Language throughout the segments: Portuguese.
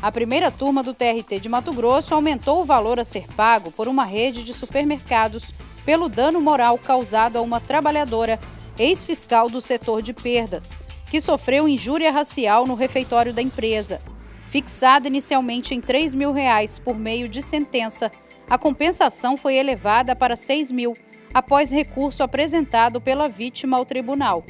A primeira turma do TRT de Mato Grosso aumentou o valor a ser pago por uma rede de supermercados pelo dano moral causado a uma trabalhadora, ex-fiscal do setor de perdas, que sofreu injúria racial no refeitório da empresa. Fixada inicialmente em 3 mil reais por meio de sentença, a compensação foi elevada para 6 mil, após recurso apresentado pela vítima ao tribunal.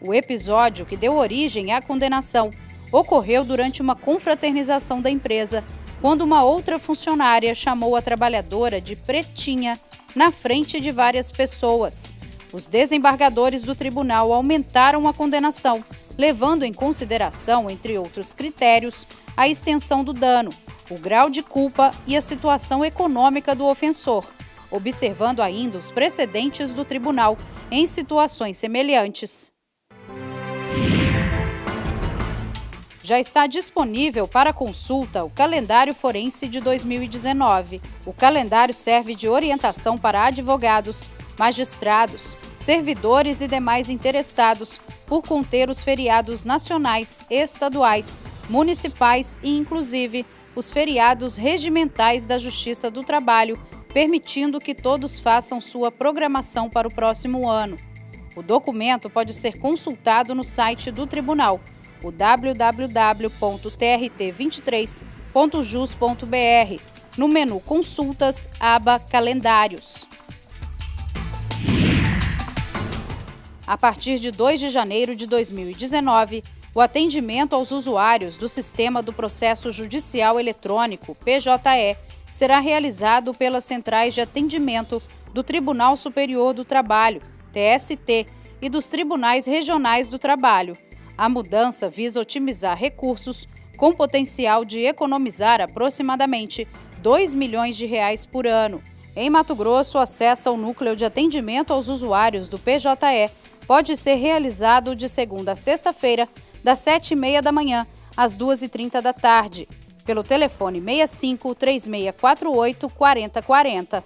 O episódio que deu origem à condenação ocorreu durante uma confraternização da empresa, quando uma outra funcionária chamou a trabalhadora de pretinha na frente de várias pessoas. Os desembargadores do tribunal aumentaram a condenação, levando em consideração, entre outros critérios, a extensão do dano, o grau de culpa e a situação econômica do ofensor, observando ainda os precedentes do tribunal em situações semelhantes. Já está disponível para consulta o calendário forense de 2019. O calendário serve de orientação para advogados, magistrados, servidores e demais interessados por conter os feriados nacionais, estaduais, municipais e, inclusive, os feriados regimentais da Justiça do Trabalho, permitindo que todos façam sua programação para o próximo ano. O documento pode ser consultado no site do Tribunal o www.trt23.jus.br, no menu Consultas, aba Calendários. A partir de 2 de janeiro de 2019, o atendimento aos usuários do Sistema do Processo Judicial Eletrônico, PJE, será realizado pelas centrais de atendimento do Tribunal Superior do Trabalho, TST, e dos Tribunais Regionais do Trabalho, a mudança visa otimizar recursos com potencial de economizar aproximadamente 2 milhões de reais por ano. Em Mato Grosso, o acesso ao núcleo de atendimento aos usuários do PJE pode ser realizado de segunda a sexta-feira, das 7h30 da manhã às 2h30 da tarde, pelo telefone 65 3648 4040.